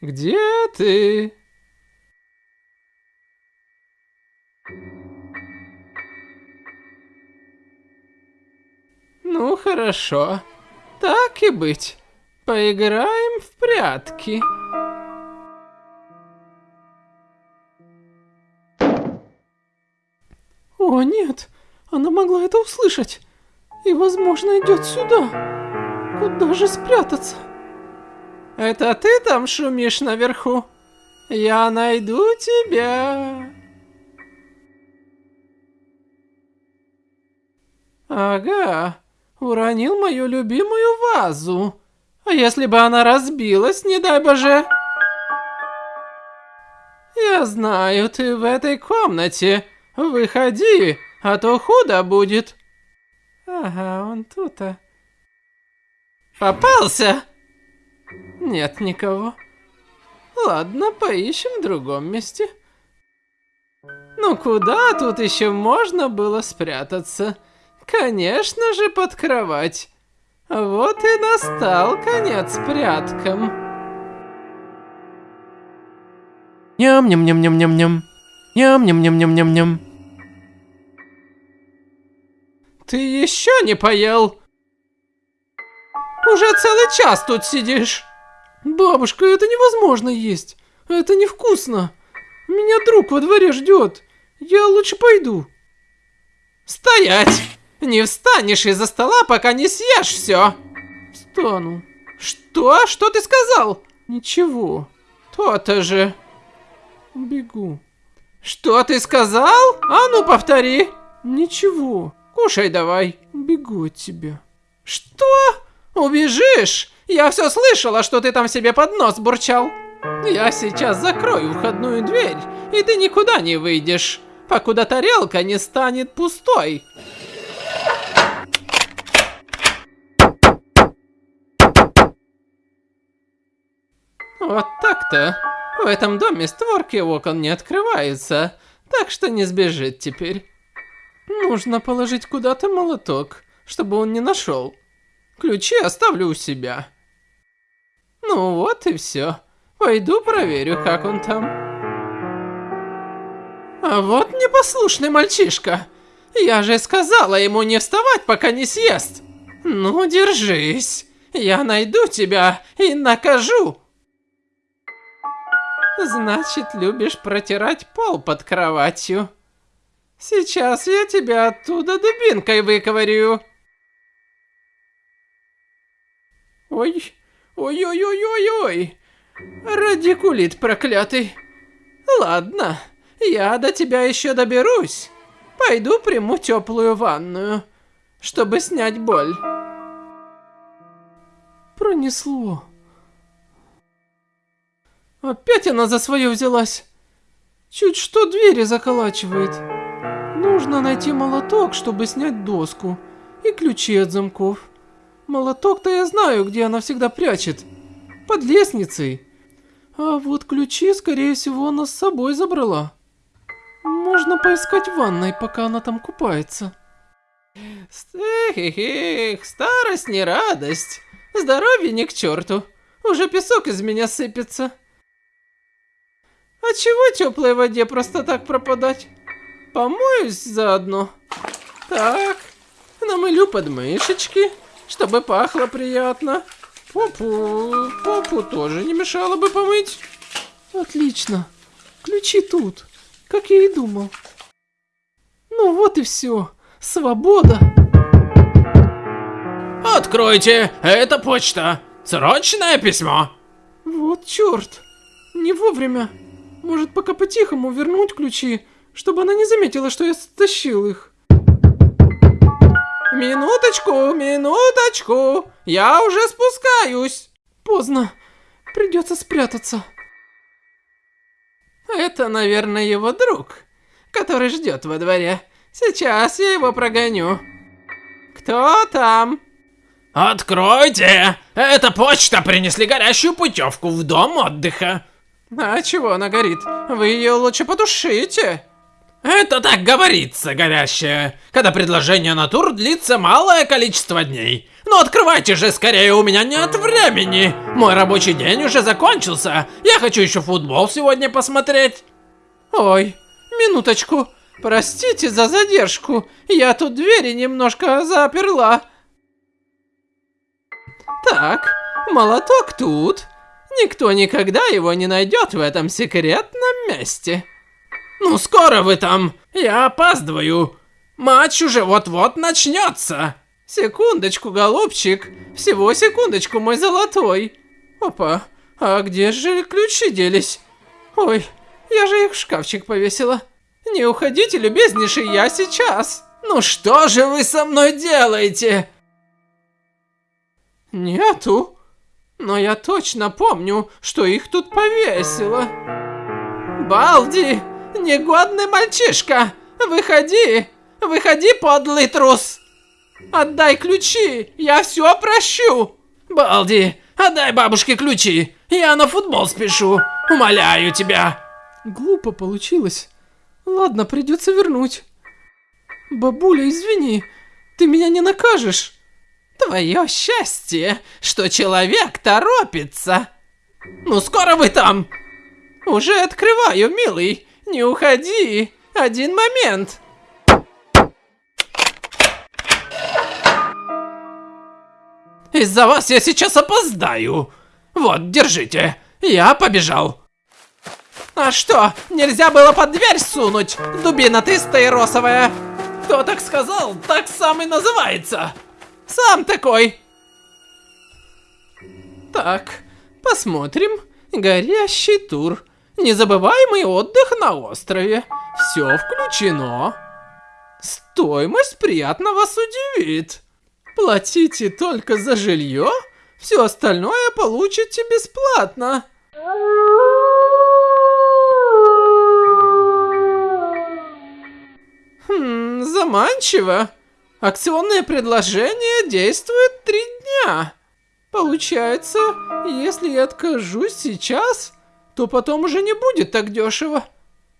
Где ты? Ну хорошо, так и быть. Поиграем в прятки. О нет, она могла это услышать. И возможно идет сюда. Куда же спрятаться? Это ты там шумишь наверху? Я найду тебя. Ага, уронил мою любимую вазу. А если бы она разбилась, не дай боже? Я знаю, ты в этой комнате. Выходи, а то худо будет. Ага, он тут-то. Попался? Нет никого. Ладно, поищем в другом месте. Ну куда тут еще можно было спрятаться? Конечно же под кровать. Вот и настал конец пряткам. Ням-ням-ням-ням-ням-ням. Ням-ням-ням-ням-ням-ням. Ты еще не поел? Уже целый час тут сидишь. Бабушка, это невозможно есть. Это невкусно. Меня друг во дворе ждет. Я лучше пойду. Стоять! Не встанешь из-за стола, пока не съешь все. Встану. Что? Что ты сказал? Ничего. То-то же. Бегу. Что ты сказал? А ну повтори. Ничего. Кушай давай. Бегу от тебя. Что? Убежишь? Я все слышала, что ты там себе под нос бурчал. Я сейчас закрою входную дверь, и ты никуда не выйдешь, покуда тарелка не станет пустой. Вот так-то. В этом доме створки окон не открываются, так что не сбежит теперь. Нужно положить куда-то молоток, чтобы он не нашел. Ключи оставлю у себя. Ну вот и все. Пойду проверю, как он там. А вот непослушный мальчишка. Я же сказала ему не вставать, пока не съест. Ну, держись. Я найду тебя и накажу. Значит, любишь протирать пол под кроватью. Сейчас я тебя оттуда дубинкой выковырю. Ой, ой-ой-ой-ой-ой. Радикулит проклятый. Ладно, я до тебя еще доберусь. Пойду приму теплую ванную, чтобы снять боль. Пронесло. Опять она за свое взялась. Чуть что двери заколачивает. Нужно найти молоток, чтобы снять доску. И ключи от замков. Молоток-то я знаю, где она всегда прячет. Под лестницей. А вот ключи, скорее всего, она с собой забрала. Можно поискать в ванной, пока она там купается. Эх, старость не радость. Здоровье не к черту. Уже песок из меня сыпется. А чего теплой воде просто так пропадать? Помоюсь заодно. Так, намылю подмышечки, чтобы пахло приятно. Попу, попу тоже не мешало бы помыть. Отлично. Ключи тут, как я и думал. Ну вот и все. Свобода. Откройте, это почта. Срочное письмо. Вот черт. Не вовремя. Может, пока по-тихому вернуть ключи, чтобы она не заметила, что я стащил их. Минуточку, минуточку. Я уже спускаюсь. Поздно. Придется спрятаться. Это, наверное, его друг, который ждет во дворе. Сейчас я его прогоню. Кто там? Откройте! Это почта принесли горящую путевку в дом отдыха. А чего она горит? Вы ее лучше потушите. Это так говорится, горящая, когда предложение на тур длится малое количество дней. Ну открывайте же скорее, у меня нет времени. Мой рабочий день уже закончился. Я хочу еще футбол сегодня посмотреть. Ой, минуточку. Простите за задержку. Я тут двери немножко заперла. Так, молоток тут. Никто никогда его не найдет в этом секретном месте. Ну скоро вы там. Я опаздываю. Матч уже вот-вот начнется. Секундочку, голубчик. Всего секундочку, мой золотой. Опа, а где же ключи делись? Ой, я же их в шкафчик повесила. Не уходите, любезнейший, я сейчас. Ну что же вы со мной делаете? Нету. Но я точно помню, что их тут повесила. Балди, негодный мальчишка, выходи, выходи, подлый трус. Отдай ключи, я все прощу. Балди, отдай бабушке ключи, я на футбол спешу, умоляю тебя. Глупо получилось. Ладно, придется вернуть. Бабуля, извини, ты меня не накажешь. Твое счастье, что человек торопится. Ну скоро вы там? Уже открываю, милый. Не уходи. Один момент. Из-за вас я сейчас опоздаю. Вот, держите. Я побежал. А что, нельзя было под дверь сунуть? Дубина ты стаиросовая. Кто так сказал, так сам и называется. Сам такой. Так, посмотрим. Горящий тур. Незабываемый отдых на острове. Все включено. Стоимость приятно вас удивит. Платите только за жилье, все остальное получите бесплатно. Хм, заманчиво. Акционное предложение действует три дня. Получается, если я откажусь сейчас, то потом уже не будет так дешево.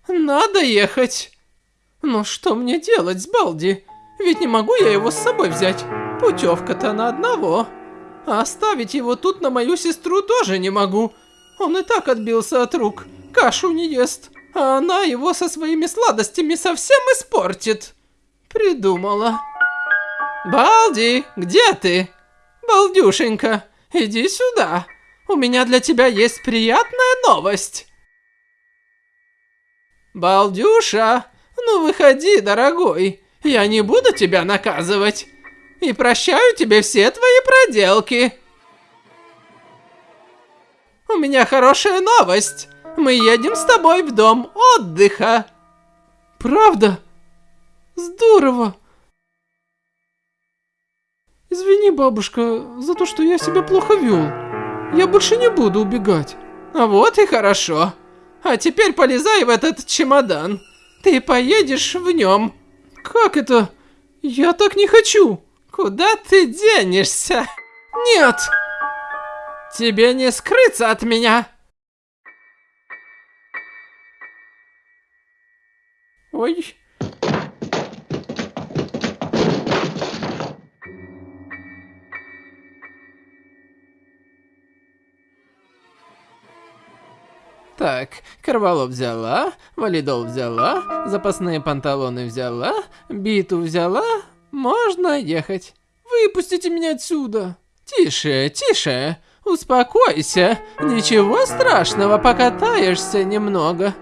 Надо ехать. Но что мне делать с Балди? Ведь не могу я его с собой взять. Путевка-то на одного. А оставить его тут на мою сестру тоже не могу. Он и так отбился от рук. Кашу не ест. А она его со своими сладостями совсем испортит. Придумала. Балди, где ты? Балдюшенька, иди сюда. У меня для тебя есть приятная новость. Балдюша, ну выходи, дорогой. Я не буду тебя наказывать. И прощаю тебе все твои проделки. У меня хорошая новость. Мы едем с тобой в дом отдыха. Правда? Здорово. Извини, бабушка, за то, что я себя плохо вел. Я больше не буду убегать. А вот и хорошо. А теперь полезай в этот чемодан. Ты поедешь в нем. Как это? Я так не хочу. Куда ты денешься? Нет! Тебе не скрыться от меня. Ой. Так, Карвалов взяла, валидол взяла, запасные панталоны взяла, биту взяла, можно ехать. Выпустите меня отсюда. Тише, тише, успокойся, ничего страшного, покатаешься немного.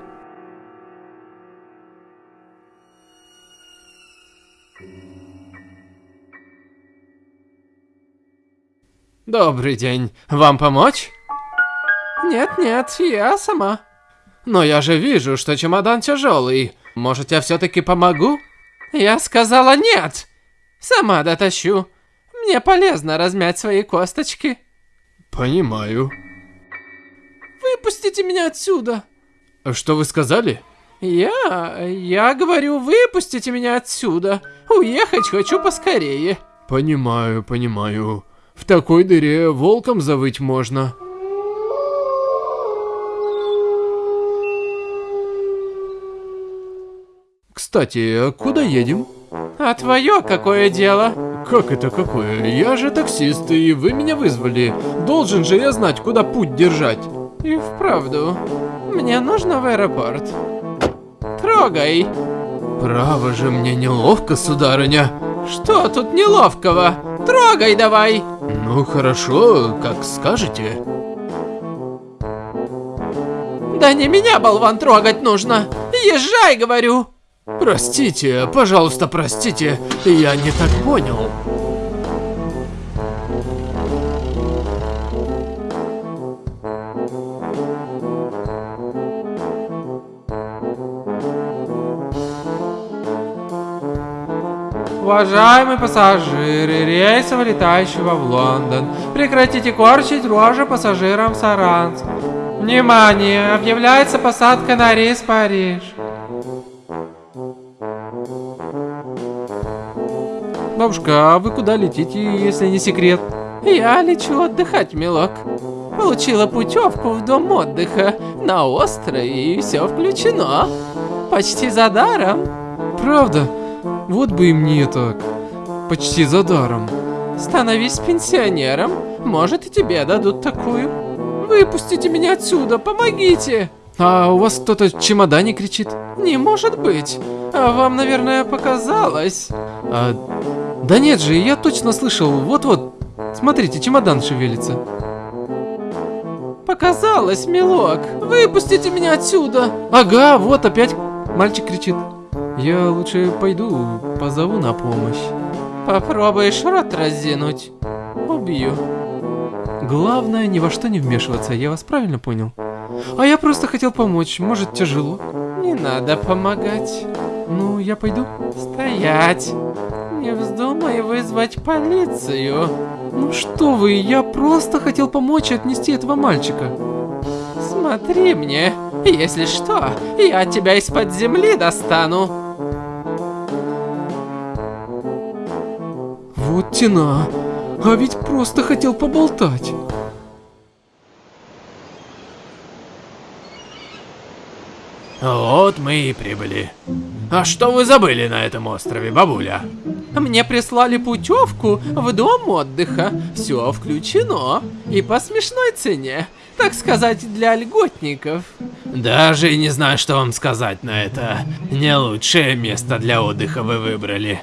Добрый день, вам помочь? Нет-нет, я сама. Но я же вижу, что чемодан тяжелый. Может, я все-таки помогу? Я сказала нет. Сама дотащу. Мне полезно размять свои косточки. Понимаю. Выпустите меня отсюда. Что вы сказали? Я... я говорю, выпустите меня отсюда. Уехать хочу поскорее. Понимаю, понимаю. В такой дыре волком завыть можно. Кстати, куда едем? А твое какое дело? Как это какое? Я же таксист, и вы меня вызвали. Должен же я знать, куда путь держать. И вправду, мне нужно в аэропорт. Трогай. Право же, мне неловко, сударыня. Что тут неловкого? Трогай давай. Ну хорошо, как скажете. Да не меня, болван, трогать нужно. Езжай, говорю. Простите, пожалуйста, простите, я не так понял. Уважаемые пассажиры рейса, вылетающего в Лондон, прекратите корчить рожи пассажирам Саранск. Внимание! Объявляется посадка на рейс Париж. Бабушка, а вы куда летите, если не секрет? Я лечу отдыхать, милок. Получила путевку в дом отдыха на острове, и все включено. Почти за даром. Правда? Вот бы и мне так. Почти за даром. Становись пенсионером. Может и тебе дадут такую. Выпустите меня отсюда, помогите. А у вас кто-то в чемодане кричит? Не может быть. А вам, наверное, показалось. А, да нет же, я точно слышал. Вот-вот. Смотрите, чемодан шевелится. Показалось, милок. Выпустите меня отсюда. Ага, вот опять мальчик кричит. Я лучше пойду, позову на помощь. Попробуешь рот разинуть. Убью. Главное, ни во что не вмешиваться, я вас правильно понял? А я просто хотел помочь, может тяжело? Не надо помогать. Ну, я пойду. Стоять. Не вздумай вызвать полицию. Ну что вы, я просто хотел помочь отнести этого мальчика. Смотри мне. Если что, я тебя из-под земли достану. Вот тена. А ведь просто хотел поболтать. Вот мы и прибыли. А что вы забыли на этом острове, бабуля? Мне прислали путевку в дом отдыха. Все включено. И по смешной цене. Так сказать, для льготников. Даже не знаю, что вам сказать на это. Не лучшее место для отдыха вы выбрали.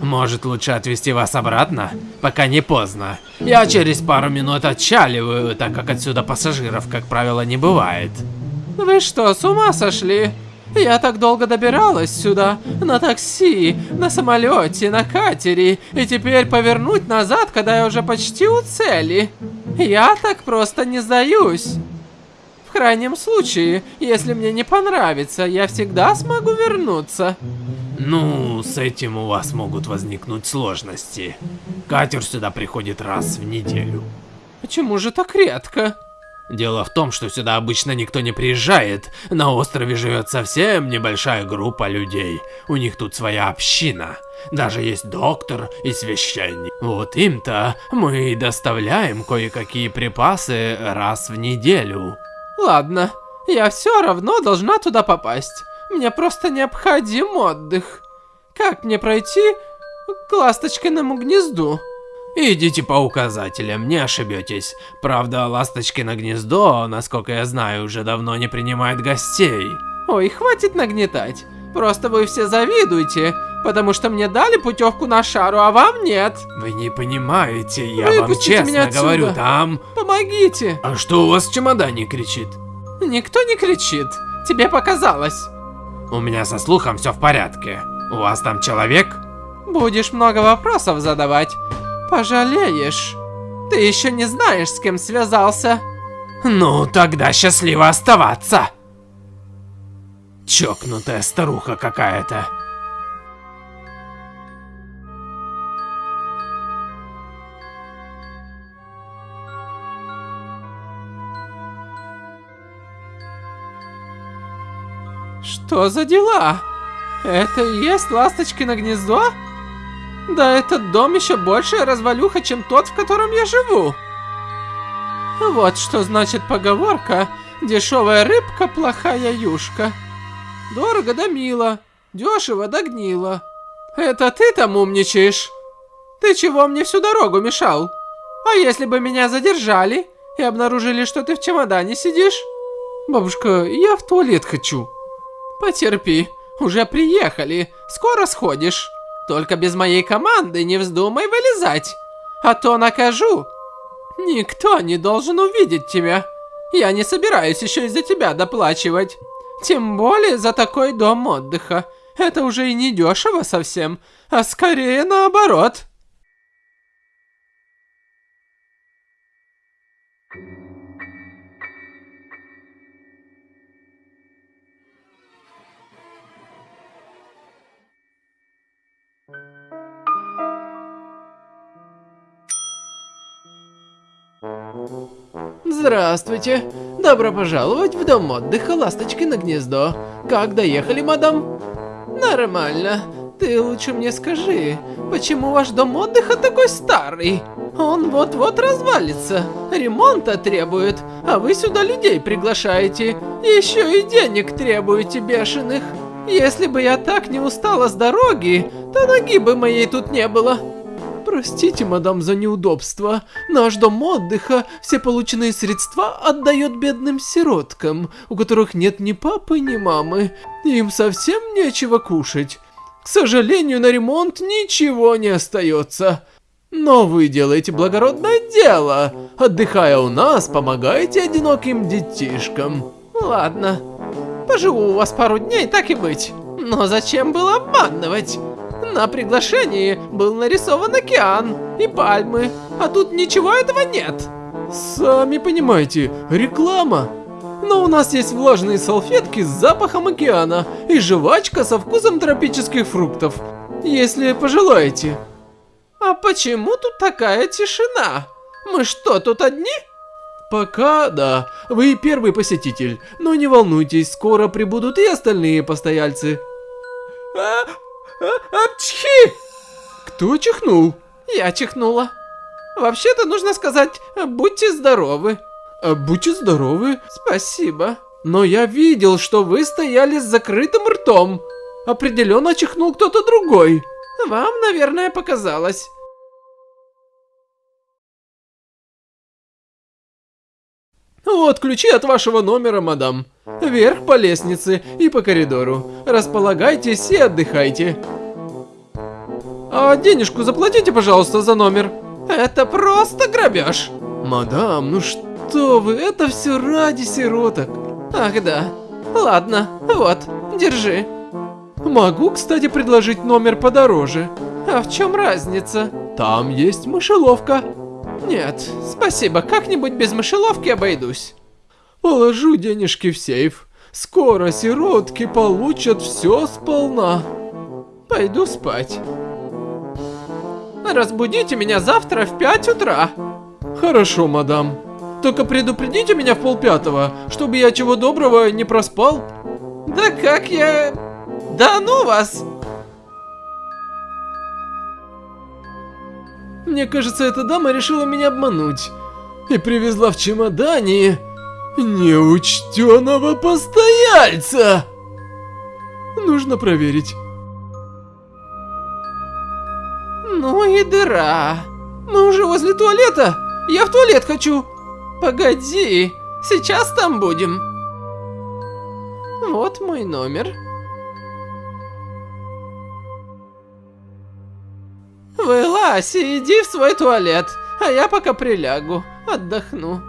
Может, лучше отвезти вас обратно? Пока не поздно. Я через пару минут отчаливаю, так как отсюда пассажиров, как правило, не бывает. Вы что, с ума сошли? Я так долго добиралась сюда, на такси, на самолете, на катере, и теперь повернуть назад, когда я уже почти у цели. Я так просто не сдаюсь. В крайнем случае, если мне не понравится, я всегда смогу вернуться. Ну, с этим у вас могут возникнуть сложности. Катер сюда приходит раз в неделю. Почему же так редко? Дело в том, что сюда обычно никто не приезжает. На острове живет совсем небольшая группа людей. У них тут своя община. Даже есть доктор и священник. Вот им-то мы доставляем кое-какие припасы раз в неделю. Ладно, я все равно должна туда попасть. Мне просто необходим отдых. Как мне пройти к ласточкиному гнезду? Идите по указателям, не ошибетесь. Правда, ласточкино гнездо, насколько я знаю, уже давно не принимает гостей. Ой, хватит нагнетать. Просто вы все завидуете, потому что мне дали путевку на шару, а вам нет. Вы не понимаете, я Выпустите вам честно говорю, там... Помогите. А что у вас в чемодане кричит? Никто не кричит. Тебе показалось. У меня со слухом все в порядке. У вас там человек? Будешь много вопросов задавать. Пожалеешь. Ты еще не знаешь, с кем связался. Ну, тогда счастливо оставаться. Чокнутая старуха какая-то. Что за дела? Это и есть ласточкино гнездо? Да этот дом еще большая развалюха, чем тот, в котором я живу. Вот что значит поговорка «Дешевая рыбка, плохая юшка». Дорого да мило, дешево да гнило. Это ты там умничаешь? Ты чего мне всю дорогу мешал? А если бы меня задержали и обнаружили, что ты в чемодане сидишь? Бабушка, я в туалет хочу. Потерпи, уже приехали, скоро сходишь. Только без моей команды не вздумай вылезать, а то накажу. Никто не должен увидеть тебя. Я не собираюсь еще из-за тебя доплачивать. Тем более за такой дом отдыха. Это уже и не дешево совсем, а скорее наоборот. Здравствуйте. Добро пожаловать в дом отдыха Ласточки на гнездо. Как доехали, мадам? Нормально. Ты лучше мне скажи, почему ваш дом отдыха такой старый? Он вот-вот развалится, ремонта требует, а вы сюда людей приглашаете. Еще и денег требуете бешеных. Если бы я так не устала с дороги, то ноги бы моей тут не было. Простите, мадам, за неудобство. Наш дом отдыха все полученные средства отдает бедным сироткам, у которых нет ни папы, ни мамы. Им совсем нечего кушать. К сожалению, на ремонт ничего не остается. Но вы делаете благородное дело. Отдыхая у нас, помогаете одиноким детишкам. Ладно, поживу у вас пару дней, так и быть. Но зачем было обманывать? На приглашении был нарисован океан и пальмы, а тут ничего этого нет. Сами понимаете, реклама. Но у нас есть влажные салфетки с запахом океана и жвачка со вкусом тропических фруктов, если пожелаете. А почему тут такая тишина? Мы что, тут одни? Пока да, вы первый посетитель, но не волнуйтесь, скоро прибудут и остальные постояльцы. А, апчхи! Кто чихнул? Я чихнула. Вообще-то нужно сказать, будьте здоровы. А, будьте здоровы. Спасибо. Но я видел, что вы стояли с закрытым ртом. Определенно чихнул кто-то другой. Вам, наверное, показалось. Вот ключи от вашего номера, мадам. Вверх по лестнице и по коридору. Располагайтесь и отдыхайте. А денежку заплатите, пожалуйста, за номер. Это просто грабеж. Мадам, ну что вы, это все ради сироток. Ах да. Ладно, вот, держи. Могу, кстати, предложить номер подороже. А в чем разница? Там есть мышеловка. Нет, спасибо, как-нибудь без мышеловки обойдусь. Положу денежки в сейф. Скоро сиротки получат все сполна. Пойду спать. Разбудите меня завтра в 5 утра. Хорошо, мадам. Только предупредите меня в полпятого, чтобы я чего доброго не проспал. Да как я... Да ну вас! Мне кажется, эта дама решила меня обмануть. И привезла в чемодане неучтенного постояльца. Нужно проверить. Ну и дыра. Мы уже возле туалета. Я в туалет хочу. Погоди, сейчас там будем. Вот мой номер. Вылазь иди в свой туалет, а я пока прилягу, отдохну.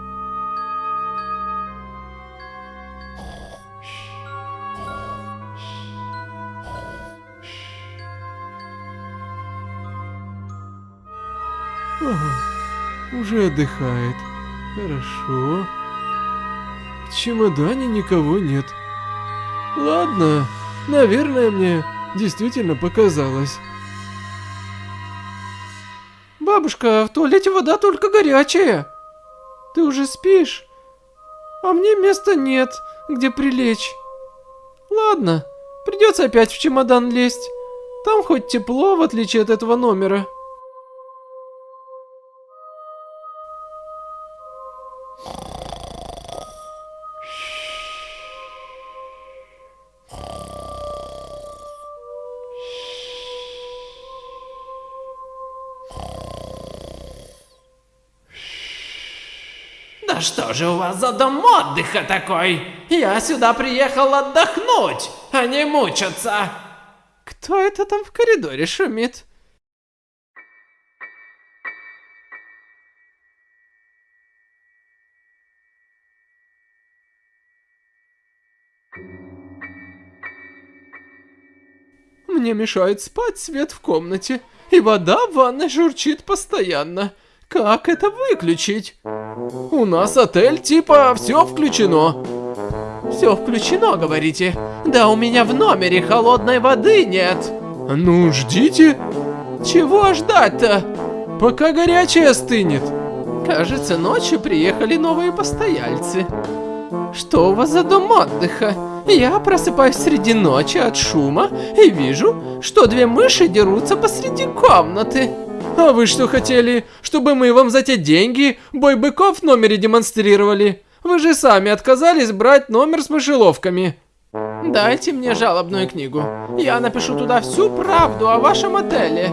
Уже отдыхает. Хорошо. В чемодане никого нет. Ладно, наверное, мне действительно показалось. Бабушка, в туалете вода только горячая. Ты уже спишь? А мне места нет, где прилечь. Ладно, придется опять в чемодан лезть. Там хоть тепло, в отличие от этого номера. Же у вас за дом отдыха такой? Я сюда приехал отдохнуть, а не мучаться. Кто это там в коридоре шумит? Мне мешает спать свет в комнате, и вода в ванной журчит постоянно. Как это выключить? У нас отель типа все включено. Все включено, говорите? Да у меня в номере холодной воды нет. Ну, ждите. Чего ждать-то? Пока горячая стынет. Кажется, ночью приехали новые постояльцы. Что у вас за дом отдыха? Я просыпаюсь среди ночи от шума и вижу, что две мыши дерутся посреди комнаты. А вы что хотели, чтобы мы вам за те деньги бой быков в номере демонстрировали? Вы же сами отказались брать номер с мышеловками. Дайте мне жалобную книгу. Я напишу туда всю правду о вашем отеле.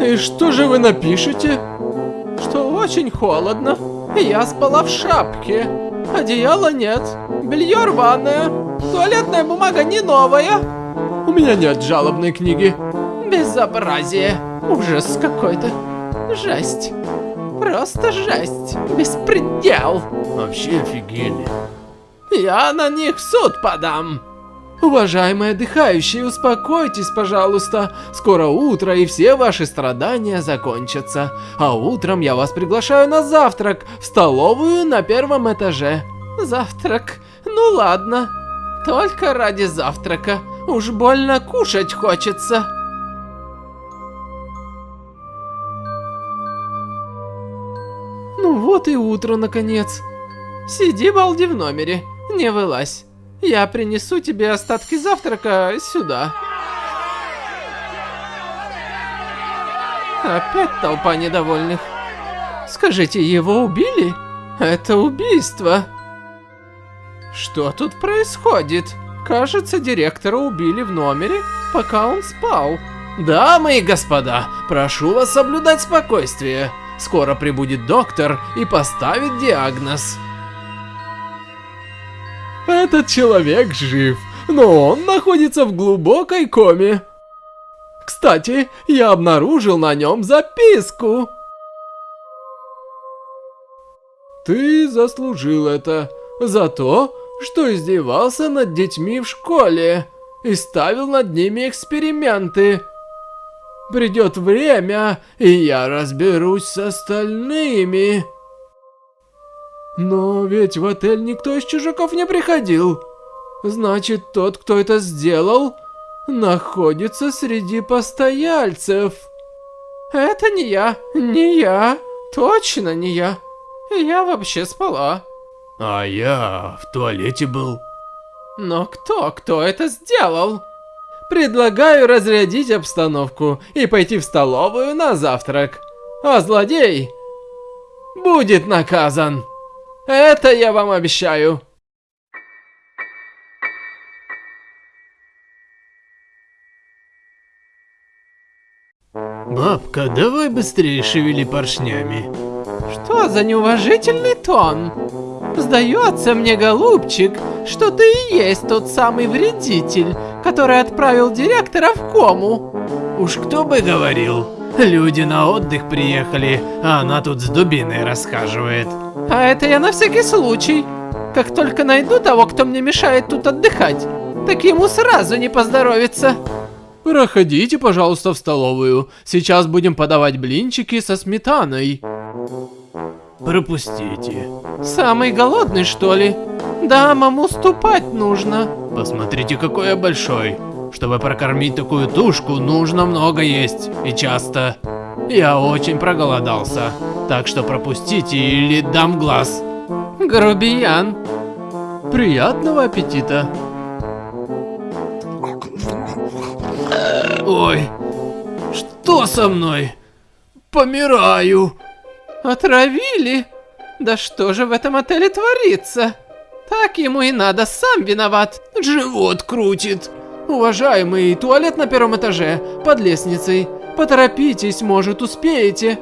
И что же вы напишете? Что очень холодно. Я спала в шапке. Одеяла нет. Белье рваное. Туалетная бумага не новая. У меня нет жалобной книги. Безобразие. Ужас какой-то. Жесть. Просто жесть. Беспредел. Вообще офигели. Я на них в суд подам. Уважаемые отдыхающие, успокойтесь, пожалуйста. Скоро утро, и все ваши страдания закончатся. А утром я вас приглашаю на завтрак в столовую на первом этаже. Завтрак? Ну ладно. Только ради завтрака. Уж больно кушать хочется. Вот и утро, наконец. Сиди, балди, в номере. Не вылазь. Я принесу тебе остатки завтрака сюда. Опять толпа недовольных. Скажите, его убили? Это убийство. Что тут происходит? Кажется, директора убили в номере, пока он спал. Дамы и господа, прошу вас соблюдать спокойствие. Скоро прибудет доктор и поставит диагноз. Этот человек жив, но он находится в глубокой коме. Кстати, я обнаружил на нем записку. Ты заслужил это за то, что издевался над детьми в школе и ставил над ними эксперименты. Придет время, и я разберусь с остальными. Но ведь в отель никто из чужаков не приходил. Значит, тот, кто это сделал, находится среди постояльцев. Это не я, не я, точно не я. Я вообще спала. А я в туалете был. Но кто, кто это сделал? Предлагаю разрядить обстановку и пойти в столовую на завтрак. А злодей будет наказан. Это я вам обещаю. Бабка, давай быстрее шевели поршнями. Что за неуважительный тон? Сдается мне, голубчик, что ты и есть тот самый вредитель, который отправил директора в кому. Уж кто бы говорил. Люди на отдых приехали, а она тут с дубиной расхаживает. А это я на всякий случай. Как только найду того, кто мне мешает тут отдыхать, так ему сразу не поздоровится. Проходите, пожалуйста, в столовую. Сейчас будем подавать блинчики со сметаной. Пропустите. Самый голодный, что ли? Дамам уступать нужно. Посмотрите, какой я большой. Чтобы прокормить такую тушку, нужно много есть. И часто. Я очень проголодался. Так что пропустите или дам глаз. Грубиян. Приятного аппетита. Ой, что со мной? Помираю. Отравили? Да что же в этом отеле творится? Так ему и надо, сам виноват. Живот крутит. Уважаемый, туалет на первом этаже, под лестницей. Поторопитесь, может успеете.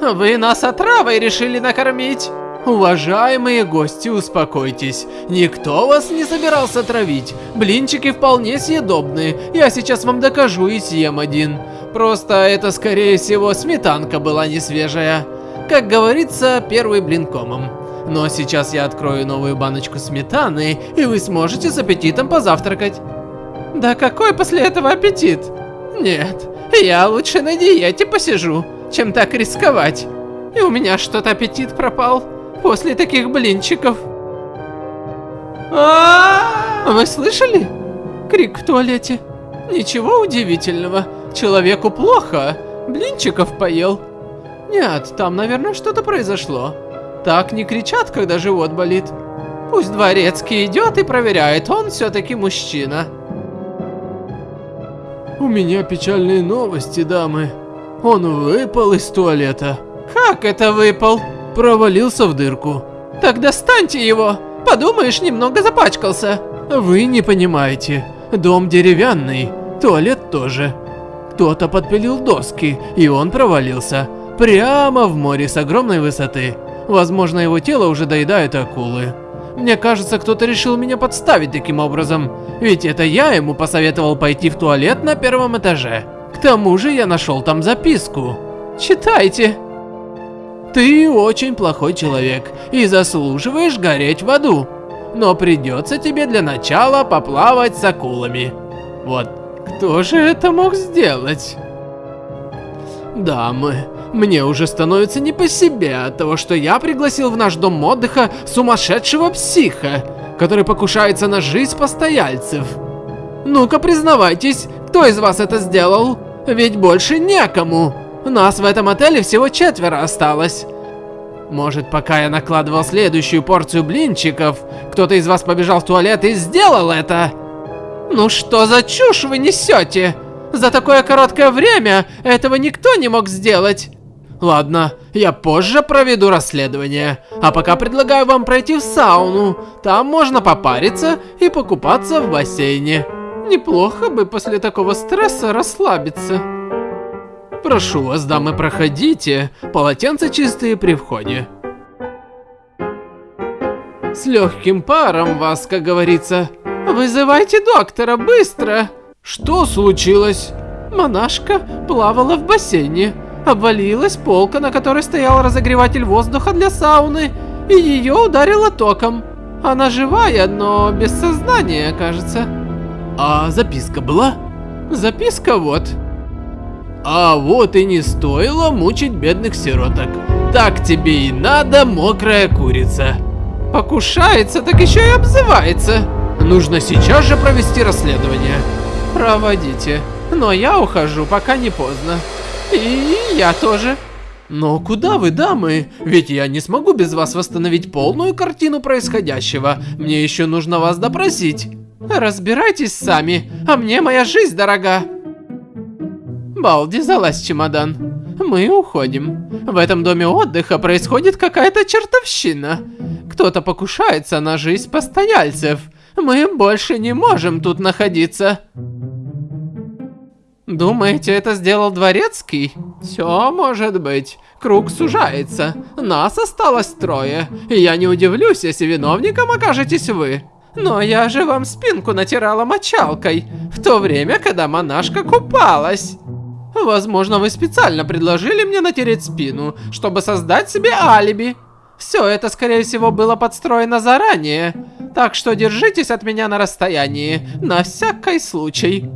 Вы нас отравой решили накормить? Уважаемые гости, успокойтесь. Никто вас не собирался травить. Блинчики вполне съедобные. Я сейчас вам докажу и съем один. Просто это, скорее всего, сметанка была не свежая. Как говорится, первый блин комом. Но сейчас я открою новую баночку сметаны, и вы сможете с аппетитом позавтракать. Да какой после этого аппетит? Нет, я лучше на диете посижу, чем так рисковать. И у меня что-то аппетит пропал после таких блинчиков. А Вы слышали? Крик в туалете. Ничего удивительного. Человеку плохо. Блинчиков поел. Нет, там, наверное, что-то произошло. Так не кричат, когда живот болит. Пусть дворецкий идет и проверяет, он все-таки мужчина. У меня печальные новости, дамы. Он выпал из туалета. Как это выпал? Провалился в дырку. Так достаньте его. Подумаешь, немного запачкался. Вы не понимаете. Дом деревянный, туалет тоже. Кто-то подпилил доски, и он провалился. Прямо в море с огромной высоты. Возможно, его тело уже доедают акулы. Мне кажется, кто-то решил меня подставить таким образом. Ведь это я ему посоветовал пойти в туалет на первом этаже. К тому же я нашел там записку. Читайте. Ты очень плохой человек и заслуживаешь гореть в аду. Но придется тебе для начала поплавать с акулами. Вот, кто же это мог сделать? Дамы, мне уже становится не по себе от того, что я пригласил в наш дом отдыха сумасшедшего психа, который покушается на жизнь постояльцев. Ну-ка признавайтесь, кто из вас это сделал? Ведь больше некому. Нас в этом отеле всего четверо осталось. Может, пока я накладывал следующую порцию блинчиков, кто-то из вас побежал в туалет и сделал это? Ну что за чушь вы несете? За такое короткое время этого никто не мог сделать. Ладно, я позже проведу расследование. А пока предлагаю вам пройти в сауну. Там можно попариться и покупаться в бассейне. Неплохо бы после такого стресса расслабиться. Прошу вас, дамы, проходите. Полотенца чистые при входе. С легким паром вас, как говорится. Вызывайте доктора, быстро. Что случилось? Монашка плавала в бассейне. Обвалилась полка, на которой стоял разогреватель воздуха для сауны, и ее ударило током. Она живая, но без сознания, кажется. А записка была? Записка вот. А вот и не стоило мучить бедных сироток. Так тебе и надо, мокрая курица. Покушается, так еще и обзывается. Нужно сейчас же провести расследование. Проводите. Но я ухожу, пока не поздно. И я тоже. Но куда вы, дамы? Ведь я не смогу без вас восстановить полную картину происходящего. Мне еще нужно вас допросить. Разбирайтесь сами, а мне моя жизнь дорога. Балди, залазь в чемодан. Мы уходим. В этом доме отдыха происходит какая-то чертовщина. Кто-то покушается на жизнь постояльцев. Мы больше не можем тут находиться. Думаете, это сделал Дворецкий? Все может быть. Круг сужается. Нас осталось трое. И я не удивлюсь, если виновником окажетесь вы. Но я же вам спинку натирала мочалкой, в то время, когда монашка купалась. Возможно, вы специально предложили мне натереть спину, чтобы создать себе алиби. Все это, скорее всего, было подстроено заранее. Так что держитесь от меня на расстоянии, на всякий случай.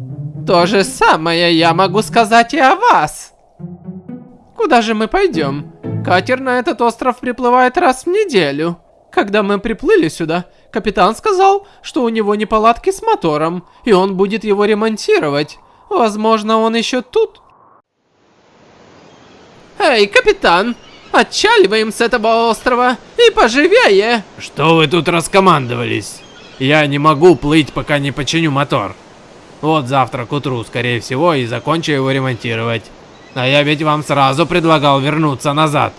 То же самое я могу сказать и о вас. Куда же мы пойдем? Катер на этот остров приплывает раз в неделю. Когда мы приплыли сюда, капитан сказал, что у него неполадки с мотором, и он будет его ремонтировать. Возможно, он еще тут. Эй, капитан, отчаливаем с этого острова и поживее. Что вы тут раскомандовались? Я не могу плыть, пока не починю мотор. Вот завтра к утру, скорее всего, и закончу его ремонтировать. А я ведь вам сразу предлагал вернуться назад.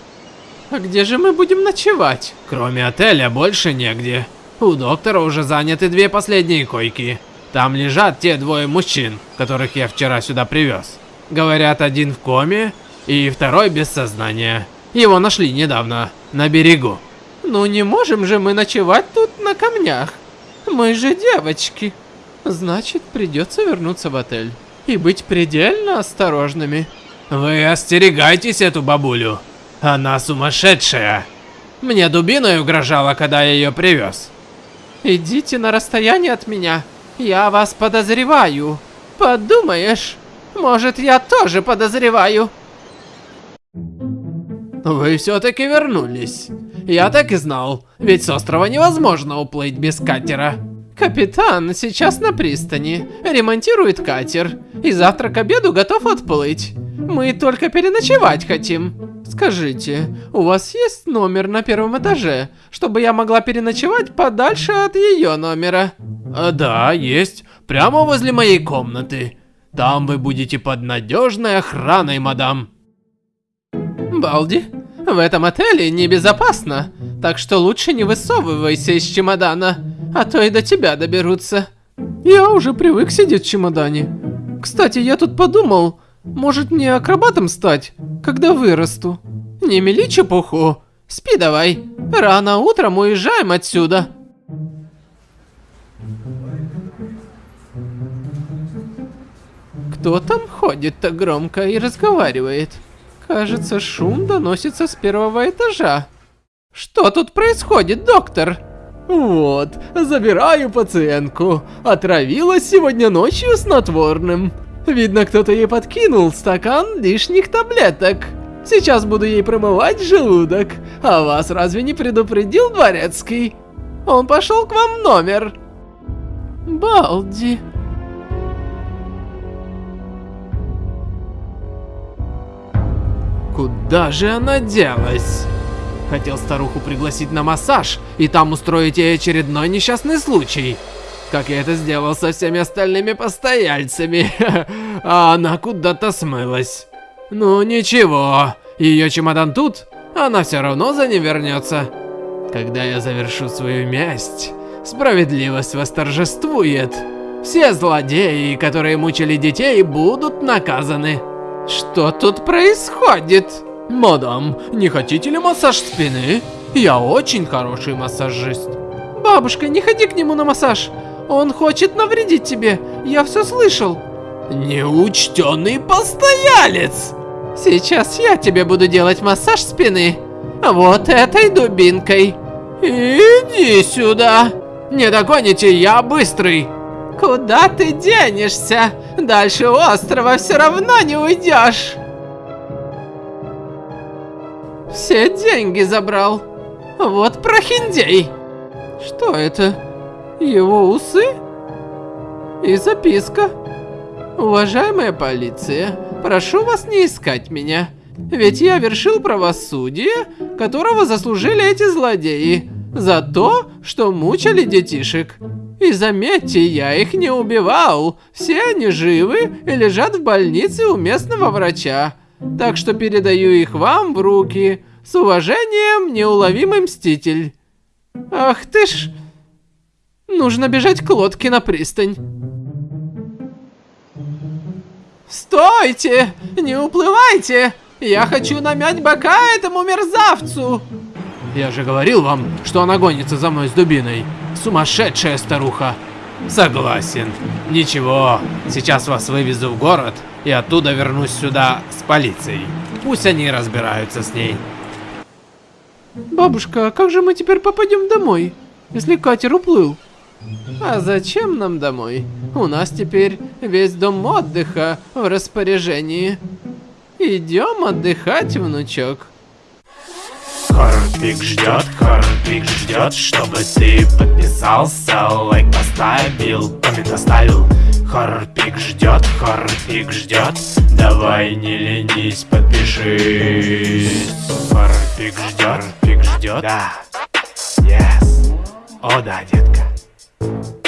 А где же мы будем ночевать? Кроме отеля больше негде. У доктора уже заняты две последние койки. Там лежат те двое мужчин, которых я вчера сюда привез. Говорят, один в коме, И второй без сознания. Его нашли недавно, на берегу. Ну не можем же мы ночевать тут на камнях. Мы же девочки. Значит, придется вернуться в отель. И быть предельно осторожными. Вы остерегайтесь эту бабулю. Она сумасшедшая. Мне дубиной угрожала, когда я ее привез. Идите на расстояние от меня. Я вас подозреваю. Подумаешь, может я тоже подозреваю. Вы все-таки вернулись. Я так и знал, ведь с острова невозможно уплыть без катера. Капитан сейчас на пристани, ремонтирует катер, и завтра к обеду готов отплыть. Мы только переночевать хотим. Скажите, у вас есть номер на первом этаже, чтобы я могла переночевать подальше от ее номера? А, да, есть. Прямо возле моей комнаты. Там вы будете под надежной охраной, мадам. Балди, в этом отеле небезопасно, так что лучше не высовывайся из чемодана, а то и до тебя доберутся. Я уже привык сидеть в чемодане. Кстати, я тут подумал, может мне акробатом стать, когда вырасту? Не мели чепуху. Спи давай. Рано утром уезжаем отсюда. Кто там ходит так громко и разговаривает? Кажется, шум доносится с первого этажа. Что тут происходит, доктор? Вот, забираю пациентку. Отравилась сегодня ночью снотворным. Видно, кто-то ей подкинул стакан лишних таблеток. Сейчас буду ей промывать желудок. А вас разве не предупредил дворецкий? Он пошел к вам в номер. Балди. Куда же она делась? Хотел старуху пригласить на массаж и там устроить ей очередной несчастный случай как я это сделал со всеми остальными постояльцами. а она куда-то смылась. Ну ничего, ее чемодан тут, она все равно за ним вернется. Когда я завершу свою месть, справедливость восторжествует. Все злодеи, которые мучили детей, будут наказаны. Что тут происходит? Мадам, не хотите ли массаж спины? Я очень хороший массажист. Бабушка, не ходи к нему на массаж. Он хочет навредить тебе, я все слышал. Неучтенный постоялец! Сейчас я тебе буду делать массаж спины. Вот этой дубинкой. Иди сюда. Не догоните, я быстрый. Куда ты денешься? Дальше острова все равно не уйдешь. Все деньги забрал. Вот прохиндей. Что это? Его усы? И записка. Уважаемая полиция, прошу вас не искать меня. Ведь я вершил правосудие, которого заслужили эти злодеи. За то, что мучили детишек. И заметьте, я их не убивал. Все они живы и лежат в больнице у местного врача. Так что передаю их вам в руки. С уважением, неуловимый мститель. Ах ты ж... Нужно бежать к лодке на пристань. Стойте! Не уплывайте! Я хочу намять бока этому мерзавцу! Я же говорил вам, что она гонится за мной с дубиной. Сумасшедшая старуха. Согласен. Ничего, сейчас вас вывезу в город и оттуда вернусь сюда с полицией. Пусть они разбираются с ней. Бабушка, а как же мы теперь попадем домой, если катер уплыл? А зачем нам домой? У нас теперь весь дом отдыха в распоряжении. Идем отдыхать, внучок. Хорпик ждет, Хорпик ждет, чтобы ты подписался, лайк поставил, коммент оставил. Хорпик ждет, Хорпик ждет, давай не ленись, подпишись. Хорпик ждет, Хорпик ждет, да, yes, о да, детка.